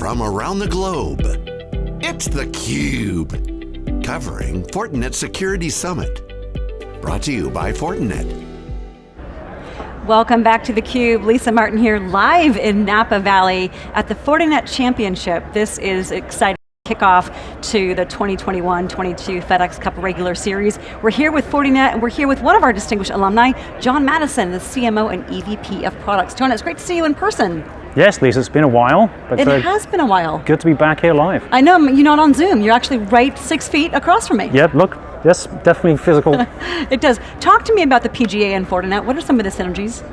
from around the globe. It's theCUBE, covering Fortinet Security Summit. Brought to you by Fortinet. Welcome back to theCUBE. Lisa Martin here, live in Napa Valley at the Fortinet Championship. This is exciting kickoff to the 2021-22 FedEx Cup regular series. We're here with Fortinet and we're here with one of our distinguished alumni, John Maddison, the CMO and EVP of products. John, it's great to see you in person. Yes, Lisa, it's been a while. But it uh, has been a while. Good to be back here live. I know, you're not on Zoom. You're actually right six feet across from me. Yep, look, yes, definitely physical. it does. Talk to me about the PGA and Fortinet. What are some of the synergies?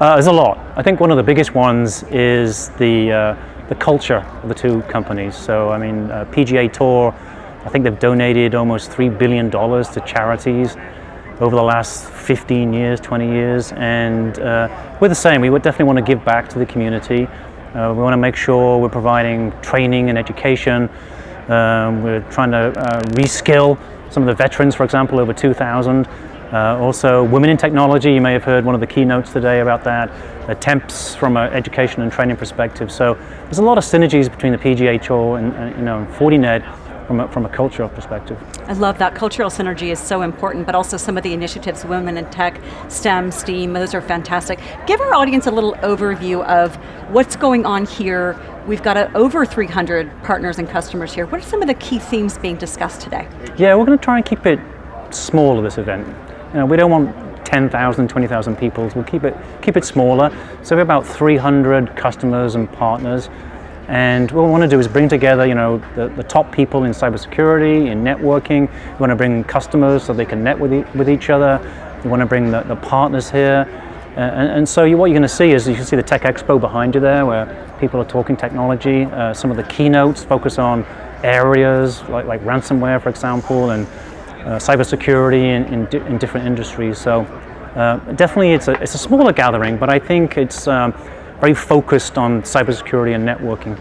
Uh, there's a lot. I think one of the biggest ones is the, uh, the culture of the two companies. So, I mean, uh, PGA Tour, I think they've donated almost $3 billion to charities over the last 15 years, 20 years, and uh, we're the same. We would definitely want to give back to the community. Uh, we want to make sure we're providing training and education. Um, we're trying to uh, reskill some of the veterans, for example, over 2,000. Uh, also, women in technology, you may have heard one of the keynotes today about that. Attempts from an education and training perspective. So there's a lot of synergies between the Tour and, and you know, Fortinet from a, from a cultural perspective. I love that. Cultural synergy is so important, but also some of the initiatives, Women in Tech, STEM, STEAM, those are fantastic. Give our audience a little overview of what's going on here. We've got a, over 300 partners and customers here. What are some of the key themes being discussed today? Yeah, we're going to try and keep it small this event. You know, we don't want 10,000, 20,000 people. We'll keep it, keep it smaller. So we have about 300 customers and partners. And what we want to do is bring together, you know, the, the top people in cybersecurity, in networking. We want to bring customers so they can net with, e with each other. We want to bring the, the partners here. Uh, and, and, so you, what you're going to see is you can see the Tech Expo behind you there where people are talking technology. Uh, some of the keynotes focus on areas like, like ransomware, for example, and uh, cybersecurity in, in, di in, different industries. So uh, definitely it's a, it's a smaller gathering, but I think it's um, very focused on cybersecurity and networking.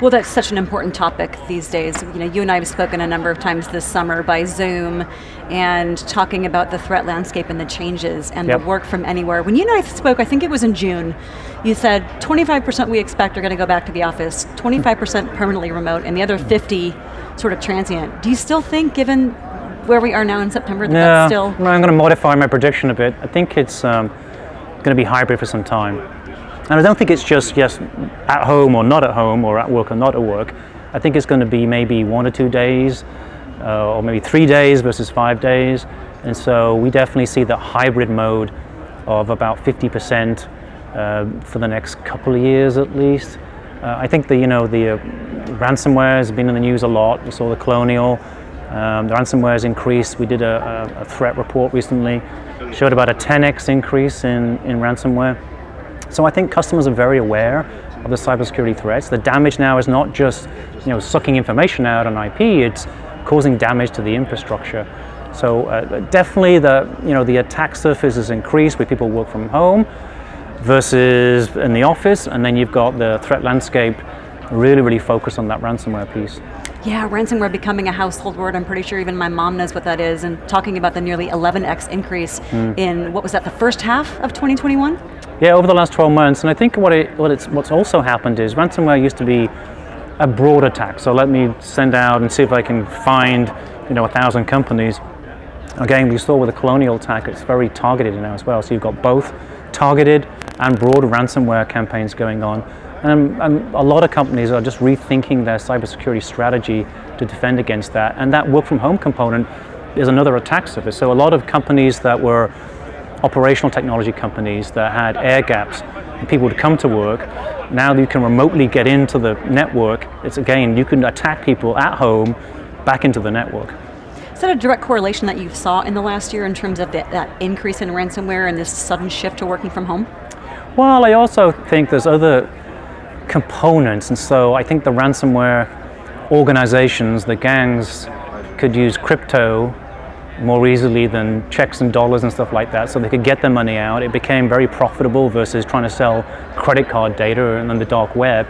Well, that's such an important topic these days. You know, you and I have spoken a number of times this summer by Zoom and talking about the threat landscape and the changes and yep. the work from anywhere. When you and I spoke, I think it was in June, you said 25% we expect are going to go back to the office, 25% permanently remote, and the other 50 sort of transient. Do you still think, given where we are now in September, that no, that's still? No, I'm going to modify my prediction a bit. I think it's um, going to be hybrid for some time. And I don't think it's just yes, at home or not at home or at work or not at work. I think it's going to be maybe one or two days uh, or maybe three days versus five days. And so we definitely see the hybrid mode of about 50% uh, for the next couple of years at least. Uh, I think the, you know, the uh, ransomware has been in the news a lot. We saw the Colonial. Um, the ransomware has increased. We did a, a, threat report recently, showed about a 10x increase in, in ransomware. So I think customers are very aware of the cybersecurity threats. The damage now is not just you know, sucking information out on IP, it's causing damage to the infrastructure. So uh, definitely the, you know, the attack surface has increased with people work from home versus in the office, and then you've got the threat landscape really, really focused on that ransomware piece. Yeah, ransomware becoming a household word. I'm pretty sure even my mom knows what that is and talking about the nearly 11x increase mm. in, what was that, the first half of 2021? Yeah, over the last 12 months, and I think what, it, what it's, what's also happened is ransomware used to be a broad attack. So let me send out and see if I can find, you know, a thousand companies. Again, we saw with the Colonial attack, it's very targeted now as well. So you've got both targeted and broad ransomware campaigns going on. And, and, a lot of companies are just rethinking their cybersecurity strategy to defend against that. And that work from home component is another attack surface. So a lot of companies that were operational technology companies that had air gaps and people would come to work. Now you can remotely get into the network. It's again, you can attack people at home back into the network. Is that a direct correlation that you saw in the last year in terms of the, that increase in ransomware and this sudden shift to working from home? Well, I also think there's other components, and so I think the ransomware organizations, the gangs, could use crypto more easily than checks and dollars and stuff like that so they could get their money out. It became very profitable versus trying to sell credit card data and then the dark web.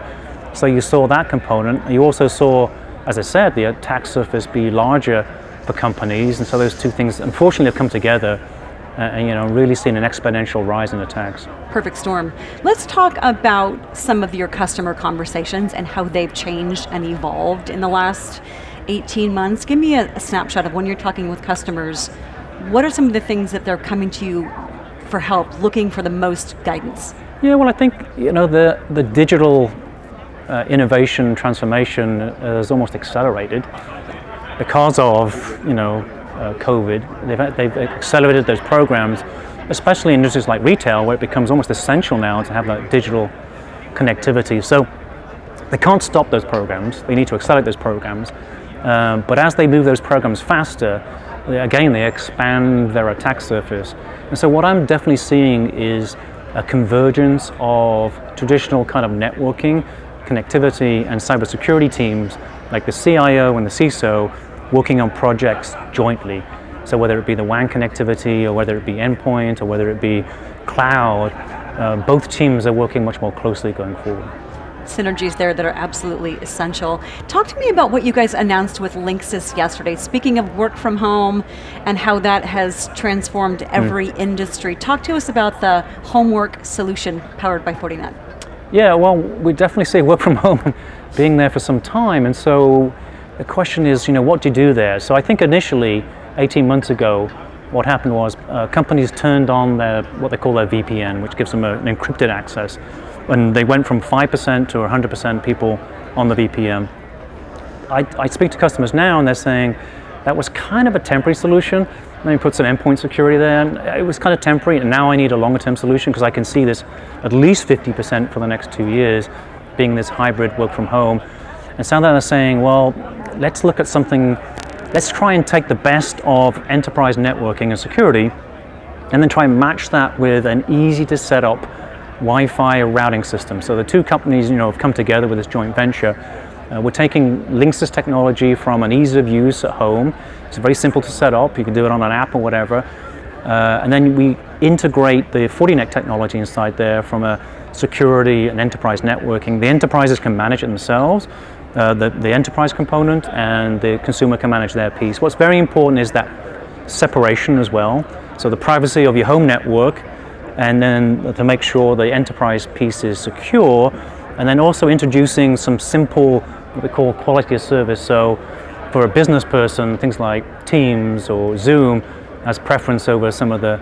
So you saw that component. You also saw, as I said, the attack surface be larger for companies and so those two things unfortunately have come together uh, and you know, really seen an exponential rise in attacks. Perfect storm. Let's talk about some of your customer conversations and how they've changed and evolved in the last 18 months. Give me a, a snapshot of when you're talking with customers, what are some of the things that they're coming to you for help, looking for the most guidance? Yeah, well, I think you know the the digital uh, innovation transformation has almost accelerated because of you know uh, COVID. They've they've accelerated those programs, especially in industries like retail, where it becomes almost essential now to have that digital connectivity. So they can't stop those programs. They need to accelerate those programs. Um, but as they move those programs faster, again, they expand their attack surface. And so what I'm definitely seeing is a convergence of traditional kind of networking, connectivity, and cybersecurity teams like the CIO and the CISO working on projects jointly. So whether it be the WAN connectivity or whether it be endpoint or whether it be cloud, uh, both teams are working much more closely going forward synergies there that are absolutely essential. Talk to me about what you guys announced with Linksys yesterday. Speaking of work from home and how that has transformed hmm. every mm. industry, talk to us about the homework solution powered by Fortinet. Yeah, well, we definitely see work from home being there for some time, and so the question is, you know, what do you do there? So I think initially, 18 months ago, what happened was uh, companies turned on their what they call their VPN, which gives them a, an encrypted access when they went from 5% to 100% people on the VPN. I, I, speak to customers now and they're saying that was kind of a temporary solution. Let me put some endpoint security there. And it was kind of temporary and now I need a longer term solution because I can see this at least 50% for the next two years being this hybrid work from home. And so they're saying, well, let's look at something, let's try and take the best of enterprise networking and security and then try and match that with an easy to set up Wi-Fi routing system. So the two companies you know, have come together with this joint venture. Uh, we're taking Linksys technology from an ease of use at home. It's very simple to set up. You can do it on an app or whatever. Uh, and then we integrate the Fortinet technology inside there from a security and enterprise networking. The enterprises can manage it themselves, uh, the, the enterprise component, and the consumer can manage their piece. What's very important is that separation as well. So the privacy of your home network and then to make sure the enterprise piece is secure, and then also introducing some simple, what we call quality of service. So for a business person, things like Teams or Zoom has preference over some of the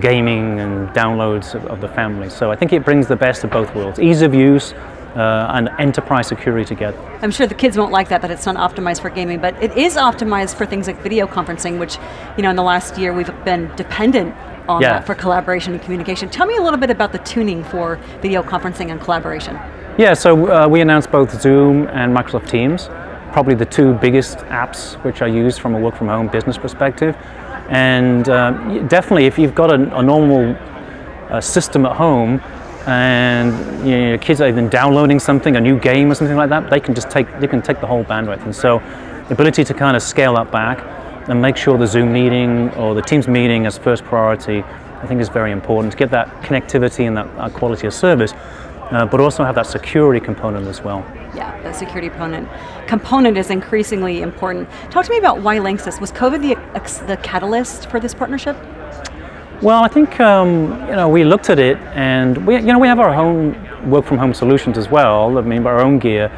gaming and downloads of, of the family. So I think it brings the best of both worlds. Ease of use, uh, and enterprise security together. I'm sure the kids won't like that, that it's not optimized for gaming, but it is optimized for things like video conferencing, which, you know, in the last year we've been dependent on yeah. that for collaboration and communication. Tell me a little bit about the tuning for video conferencing and collaboration. Yeah, so uh, we announced both Zoom and Microsoft Teams, probably the two biggest apps which I use from a work from home business perspective. And uh, definitely if you've got a, a normal uh, system at home and you know, your kids are even downloading something, a new game or something like that, they can just take, they can take the whole bandwidth. And so the ability to kind of scale that back and make sure the Zoom meeting or the Teams meeting as first priority, I think is very important to get that connectivity and that, that quality of service, uh, but also have that security component as well. Yeah, the security component component is increasingly important. Talk to me about why Linksys. Was COVID the, the catalyst for this partnership? Well, I think um, you know we looked at it, and we you know we have our own work from home solutions as well. I mean, our own gear,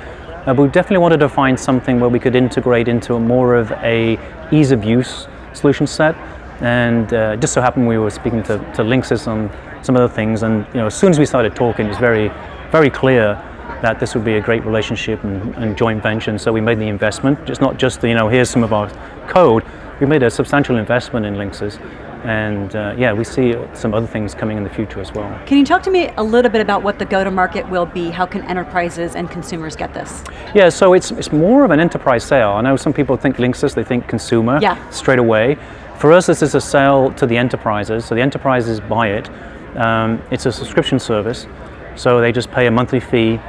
uh, we definitely wanted to find something where we could integrate into more of a ease of use solution set. And uh, just so happened we were speaking to, to Linksys on some other things. And you know, as soon as we started talking, it was very, very clear that this would be a great relationship and, and joint venture. And so we made the investment. It's not just, you know, here's some of our code. We made a substantial investment in Linksys and uh, yeah, we see some other things coming in the future as well. Can you talk to me a little bit about what the go-to-market will be? How can enterprises and consumers get this? Yeah, so it's, it's more of an enterprise sale. I know some people think Linksys, they think consumer yeah. straight away. For us, this is a sale to the enterprises, so the enterprises buy it. Um, it's a subscription service, so they just pay a monthly fee,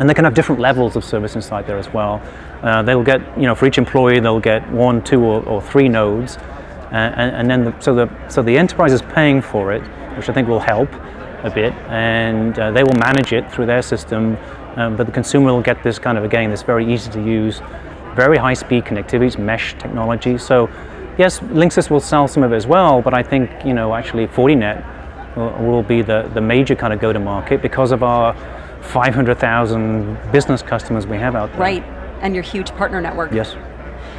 and they can have different levels of service inside there as well. Uh, they'll get, you know, for each employee, they'll get one, two, or, or three nodes, and, and, then the, so the so the enterprise is paying for it, which I think will help a bit, and uh, they will manage it through their system. Um, but the consumer will get this kind of again this very easy to use, very high speed connectivity, mesh technology. So yes, Linksys will sell some of it as well, but I think, you know, actually Fortinet will, will be the, the major kind of go-to-market because of our 500,000 business customers we have out there. Right, and your huge partner network. Yes.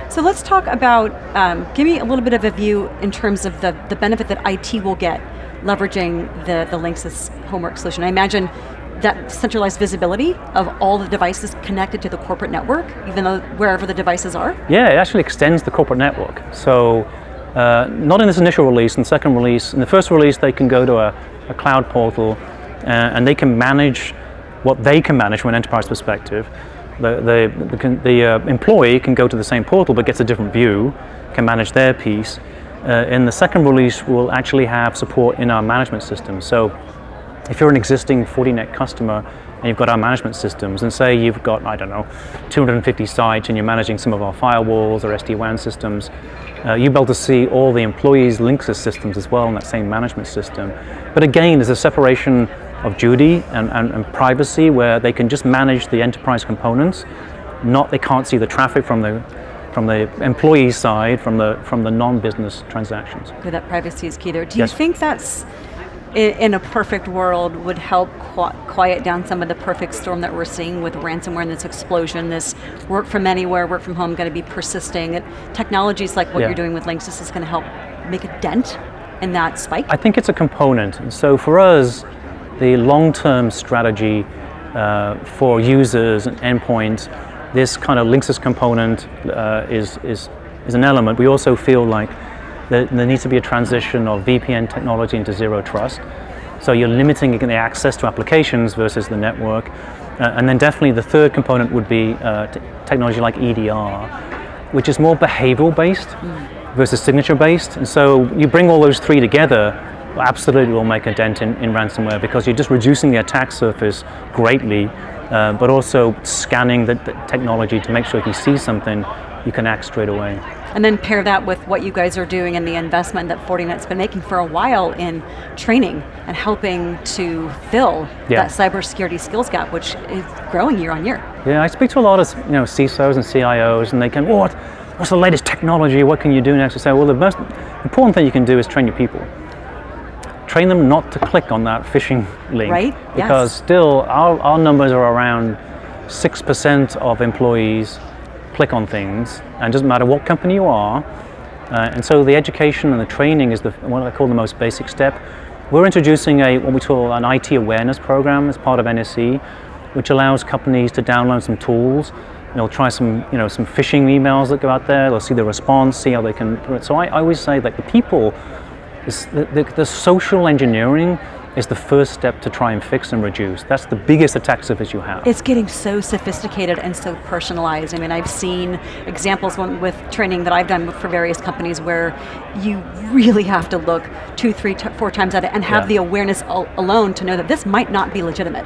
So let's talk about, um, give me a little bit of a view in terms of the, the benefit that IT will get leveraging the, the Linksys homework solution. I imagine that centralized visibility of all the devices connected to the corporate network, even though wherever the devices are? Yeah, it actually extends the corporate network. So, uh, not in this initial release, in the second release, in the first release they can go to a, a cloud portal uh, and they can manage what they can manage from an enterprise perspective. The, the, the, the uh, employee can go to the same portal but gets a different view, can manage their piece. Uh, in the second release, we'll actually have support in our management system. So if you're an existing Fortinet customer and you've got our management systems, and say you've got, I don't know, 250 sites and you're managing some of our firewalls or SD-WAN systems, uh, you'll be able to see all the employees' Linksys systems as well in that same management system. But again, there's a separation of duty and, and, and privacy where they can just manage the enterprise components, not they can't see the traffic from the from the employee side, from the from the non-business transactions. Okay, that privacy is key there. Do yes. you think that's in a perfect world would help quiet down some of the perfect storm that we're seeing with ransomware and this explosion, this work from anywhere, work from home going to be persisting. Technologies like what yeah. you're doing with Linksys is going to help make a dent in that spike? I think it's a component. And so for us, the long-term strategy uh, for users and endpoints, this kind of Linksys component uh, is, is, is an element. We also feel like there, there needs to be a transition of VPN technology into zero trust. So you're limiting the access to applications versus the network. Uh, and then definitely the third component would be uh, technology like EDR, which is more behavioral based mm. versus signature based. And so you bring all those three together, absolutely will make a dent in, in ransomware because you're just reducing the attack surface greatly, uh, but also scanning the, the technology to make sure if you see something, you can act straight away. And then pair that with what you guys are doing and the investment that Fortinet's been making for a while in training and helping to fill yeah. that cybersecurity skills gap, which is growing year on year. Yeah, I speak to a lot of you know CISOs and CIOs, and they can, what? What's the latest technology? What can you do next? I say, well, the most important thing you can do is train your people. Train them not to click on that phishing link. Right, Because yes. still, our, our numbers are around 6% of employees click on things, and it doesn't matter what company you are. Uh, and so the education and the training is the, what I call the most basic step. We're introducing a what we call an IT awareness program as part of NSE, which allows companies to download some tools. They'll try some, you know, some phishing emails that go out there. They'll see the response, see how they can. So I, I always say that the people, the, the, the social engineering is the first step to try and fix and reduce. That's the biggest attack surface you have. It's getting so sophisticated and so personalized. I mean, I've seen examples with training that I've done for various companies where you really have to look two, three, four times at it and have yeah. the awareness alone to know that this might not be legitimate.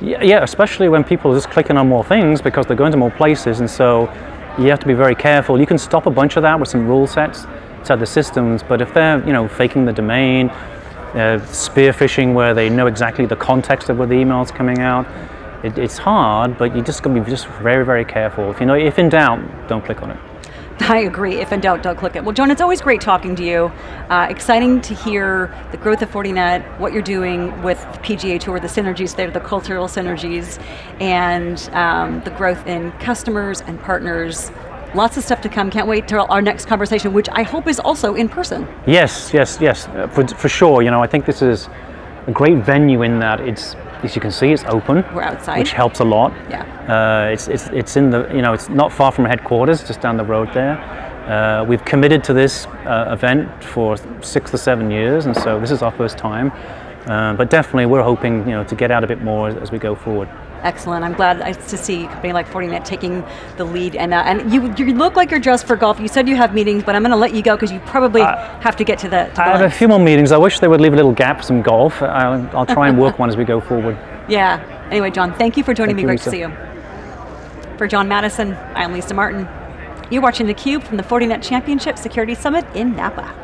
Yeah, yeah, especially when people are just clicking on more things because they're going to more places and so you have to be very careful. You can stop a bunch of that with some rule sets inside the systems, but if they're you know faking the domain, spear phishing where they know exactly the context of where the email is coming out. It, it's hard, but you just got to be just very, very careful. If you know, if in doubt, don't click on it. I agree. If in doubt, don't click it. Well, John, it's always great talking to you. Uh, exciting to hear the growth of Fortinet, what you're doing with the PGA Tour, the synergies there, the cultural synergies, and um, the growth in customers and partners Lots of stuff to come. Can't wait till our next conversation, which I hope is also in person. Yes, yes, yes, uh, for, for sure. You know, I think this is a great venue in that it's, as you can see, it's open. We're outside. Which helps a lot. Yeah. Uh, it's, it's, it's in the, you know, it's not far from headquarters, just down the road there. Uh, we've committed to this uh, event for six or seven years, and so this is our first time. Uh, but definitely, we're hoping, you know, to get out a bit more as, as we go forward. Excellent. I'm glad to see a company like Fortinet taking the lead. And, uh, and you, you look like you're dressed for golf. You said you have meetings, but I'm going to let you go because you probably uh, have to get to the. To I have a few more meetings. I wish they would leave a little gap for some golf. I'll, I'll try and work one as we go forward. Yeah. Anyway, John, thank you for joining thank me. You, Great Lisa. to see you. For John Maddison, I'm Lisa Martin. You're watching theCUBE from the Fortinet Championship Security Summit in Napa.